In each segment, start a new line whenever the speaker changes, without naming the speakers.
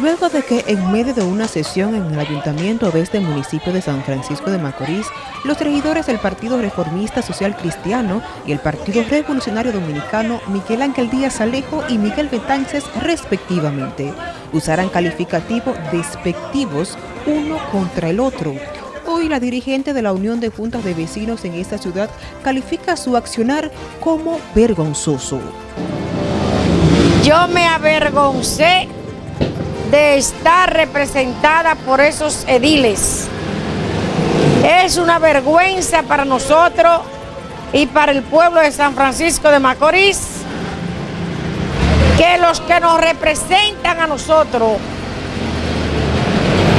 luego de que en medio de una sesión en el Ayuntamiento de este municipio de San Francisco de Macorís, los regidores del Partido Reformista Social Cristiano y el Partido Revolucionario Dominicano Miguel Ángel Díaz Alejo y Miguel Betances respectivamente, usaran calificativos despectivos uno contra el otro. Hoy la dirigente de la Unión de Juntas de Vecinos en esta ciudad califica su accionar como vergonzoso.
Yo me avergoncé de estar representada por esos ediles. Es una vergüenza para nosotros y para el pueblo de San Francisco de Macorís que los que nos representan a nosotros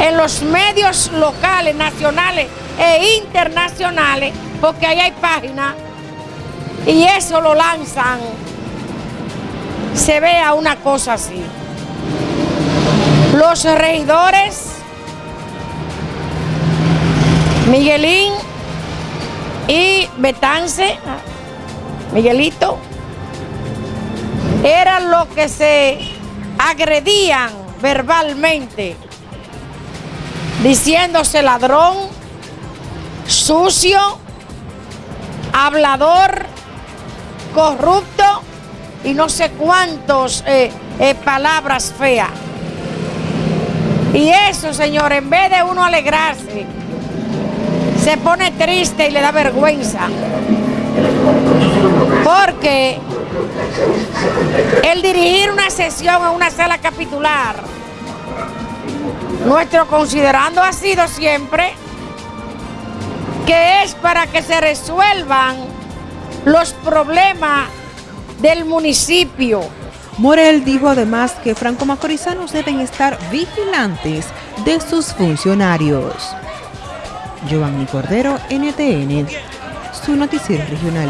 en los medios locales, nacionales e internacionales, porque ahí hay páginas, y eso lo lanzan, se vea una cosa así. Los regidores, Miguelín y Betance, Miguelito, eran los que se agredían verbalmente, diciéndose ladrón, sucio, hablador, corrupto y no sé cuántos eh, eh, palabras feas. Y eso, señor, en vez de uno alegrarse, se pone triste y le da vergüenza. Porque el dirigir una sesión en una sala capitular, nuestro considerando ha sido siempre que es para que se resuelvan los problemas del municipio
Morel dijo además que franco-macorizanos deben estar vigilantes de sus funcionarios. Giovanni Cordero, NTN, su noticiero regional.